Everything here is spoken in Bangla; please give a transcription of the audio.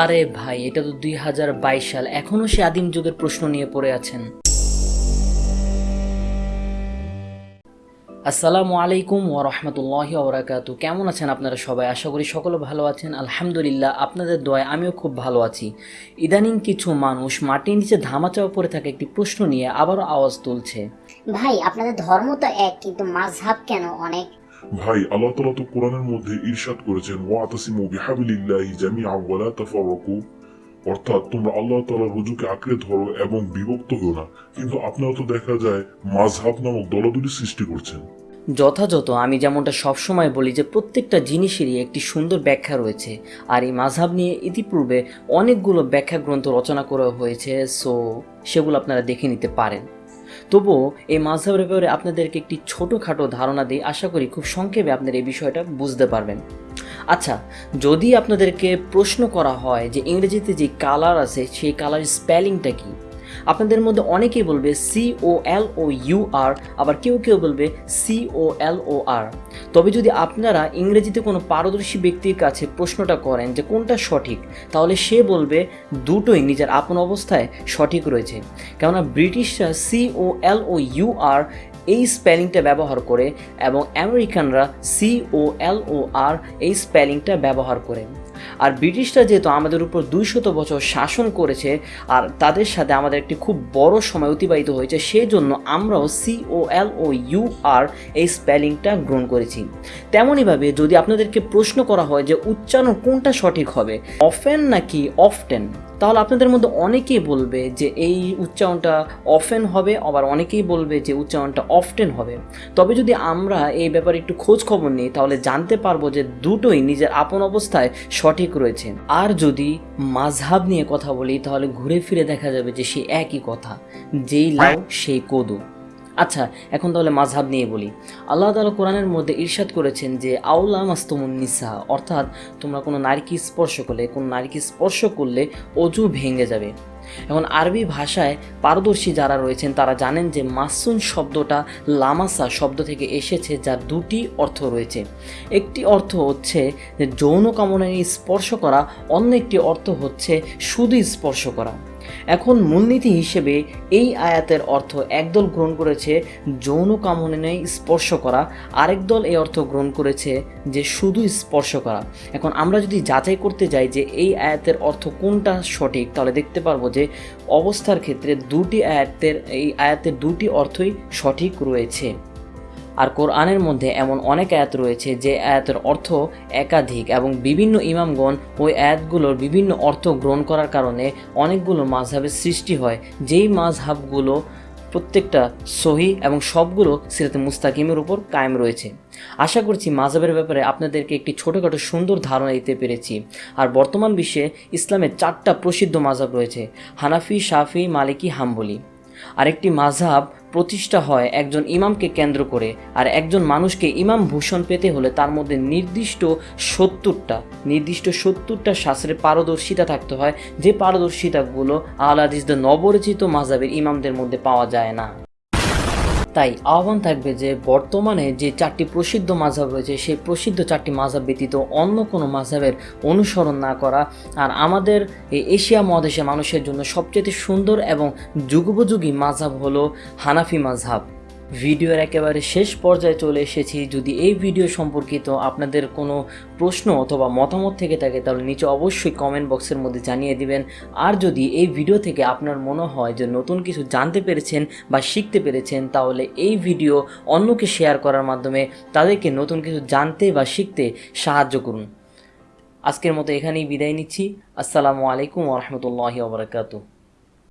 আরে ভাই, এটা তো দুই হাজার বাইশ সাল। এখনও সে আদিম যুগের প্রশ্ন নিয়ে পড়ে আছেন। আসসালামু আলাইকুম ও রহমতুল্লাহি ওবরাকাতু কেমন আছেন আপনারা সবাই? আশা করি সকলে ভালো আছেন। আলহামদুলিল্লাহ, আপনাদের দয় আমিও খুব ভালো আছি। ইদানিং কিছু মানুষ মাটির নিচে ধামাচাপা পড়ে থাকা একটি প্রশ্ন নিয়ে আবারও আওয়াজ তুলছে। ভাই, আপনাদের ধর্ম তো এক, কিন্তু মাঝহাব কেন অনেক? ভাই, আল্লাহ তালা তো কোরআনের মধ্যে ইরশাদ করেছেন, ওয়াতাসিমু বিহাবিলিল্লাহি জামিআ ওয়ালা তাফাররাকু। অর্থাৎ তোমরা আল্লাহ তাআলার রুজুকে আঁকড়ে ধরো এবং বিভক্ত হও না। কিন্তু আপনারা তো দেখা যায় মাযহাব নামক দলাদলি সৃষ্টি করছেন। যথাযথ আমি যেমনটা সবসময় বলি যে প্রত্যেকটা জিনিসেরই একটি সুন্দর ব্যাখ্যা রয়েছে। আর এই মাঝহাব নিয়ে ইতিপূর্বে অনেকগুলো ব্যাখ্যা গ্রন্থ রচনা করা হয়েছে, সো সেগুলো আপনারা দেখে নিতে পারেন। তবুও এই মাঝহাবের ব্যাপারে আপনাদেরকে একটি ছোটোখাটো ধারণা দিই। আশা করি খুব সংক্ষেপে আপনারা এই বিষয়টা বুঝতে পারবেন। আচ্ছা যদি আপনাদেরকে প্রশ্ন করা হয় যে ইংরেজিতে যে কালার আছে, সেই কালার স্পেলিংটা কি? আপনাদের মধ্যে অনেকেই বলবে C O L O you আর আবার কেউ কেউ বলবে সি ও এল ও আর তবে যদি আপনারা ইংরেজিতে কোনো পারদর্শী ব্যক্তির কাছে প্রশ্নটা করেন যে কোনটা সঠিক, তাহলে সে বলবে দুটোই নিজের আপন অবস্থায় সঠিক রয়েছে। কেননা ব্রিটিশরা C O L O you আর এই স্পেলিংটা ব্যবহার করে এবং আমেরিকানরা সি ও এল ও আর এই স্পেলিংটা ব্যবহার করে। আর ব্রিটিশরা যেহেতু আমাদের উপর দুইশত বছর শাসন করেছে, আর তাদের সাথে আমাদের একটি খুব বড় সময় অতিবাহিত হয়েছে সেই জন্য আমরাও C O L O you আর এই স্পেলিংটা গ্রহণ করেছি। তেমনইভাবে যদি আপনাদেরকে প্রশ্ন করা হয় যে উচ্চারণ কোনটা সঠিক হবে অফেন নাকি অফটেন তাহলে আপনাদের মধ্যে অনেকেই বলবে যে এই উচ্চারণটা অফেন হবে, আবার অনেকেই বলবে যে উচ্চারণটা অফটেন হবে। তবে যদি আমরা এই ব্যাপারে একটু খোঁজ খবর নিই, তাহলে জানতে পারব যে দুটোই নিজের আপন অবস্থায় সঠিক রয়েছে। আর যদি মাঝহাব নিয়ে কথা বলি, তাহলে ঘুরে ফিরে দেখা যাবে যে সে একই কথা, যেই লাউ, সেই কদু। আচ্ছা এখন তাহলে মাঝহাব নিয়ে বলি। আল্লাহ তালা কোরআনের মধ্যে ইরশাদ করেছেন যে, আউলা মাস্তমুন নিসা, অর্থাৎ তোমরা কোনো নারীকে স্পর্শ করলে, কোনো নারীকে স্পর্শ করলে অজু ভেঙে যাবে। এখন আরবি ভাষায় পারদর্শী যারা রয়েছেন, তারা জানেন যে মাসুন শব্দটা লামাসা শব্দ থেকে এসেছে, যার দুটি অর্থ রয়েছে। একটি অর্থ হচ্ছে যে যৌন কামনায় স্পর্শ করা, অন্য একটি অর্থ হচ্ছে শুধু স্পর্শ করা। এখন মূলনীতি হিসেবে এই আয়াতের অর্থ একদল গ্রহণ করেছে যৌন কামনায় স্পর্শ করা, আরেক দল এই অর্থ গ্রহণ করেছে যে শুধু স্পর্শ করা। এখন আমরা যদি যাচাই করতে যাই যে এই আয়াতের অর্থ কোনটা সঠিক, তাহলে দেখতে পারব যে অবস্থার ক্ষেত্রে দুটি আয়াতের, এই আয়াতের দুটি অর্থই সঠিক রয়েছে। আর কোরআনের মধ্যে এমন অনেক আয়াত রয়েছে যে আয়াতের অর্থ একাধিক এবং বিভিন্ন ইমামগণ ওই আয়াতগুলোর বিভিন্ন অর্থ গ্রহণ করার কারণে অনেকগুলো মাঝহাবের সৃষ্টি হয়। যেই মাঝহাবগুলো প্রত্যেকটা সহি এবং সবগুলো সিরাতে মুস্তাকিমের উপর কায়েম রয়েছে। আশা করছি মাঝহাবের ব্যাপারে আপনাদেরকে একটি ছোটোখাটো সুন্দর ধারণা দিতে পেরেছি। আর বর্তমান বিশ্বে ইসলামের চারটা প্রসিদ্ধ মাঝহাব রয়েছে, হানাফি, শাফি, মালিকি, হাম্বলি। আরেকটি মাঝহাব প্রতিষ্ঠা হয় একজন ইমামকে কেন্দ্র করে আর একজন মানুষকে ইমাম ভূষণ পেতে হলে তার মধ্যে নির্দিষ্ট সত্তরটা নির্দিষ্ট সত্তরটা শাস্ত্রে পারদর্শিতা থাকতে হয়। যে পারদর্শিতাগুলো আলাদিসদের নবরচিত মাঝাবের ইমামদের মধ্যে পাওয়া যায় না। তাই আহ্বান থাকবে যে বর্তমানে যে চারটি প্রসিদ্ধ মাঝাব রয়েছে, সেই প্রসিদ্ধ চারটি মাঝাব ব্যতীত অন্য কোনো মাঝাবের অনুসরণ না করা আর আমাদের এই এশিয়া মহাদেশের মানুষের জন্য সবচেয়ে সুন্দর এবং যুগোপযোগী মাঝাব হলো হানাফি মাঝহাব। ভিডিওর একেবারে শেষ পর্যায়ে চলে এসেছি। যদি এই ভিডিও সম্পর্কিত আপনাদের কোনো প্রশ্ন অথবা মতামত থেকে থাকে, তাহলে নিচে অবশ্যই কমেন্ট বক্সের মধ্যে জানিয়ে দিবেন। আর যদি এই ভিডিও থেকে আপনার মনে হয় যে নতুন কিছু জানতে পেরেছেন বা শিখতে পেরেছেন, তাহলে এই ভিডিও অন্যকে শেয়ার করার মাধ্যমে তাদেরকে নতুন কিছু জানতে বা শিখতে সাহায্য করুন। আজকের মতো এখানেই বিদায় নিচ্ছি। আসসালামু আলাইকুম রহমতুল্লাহি ওবরাকাতু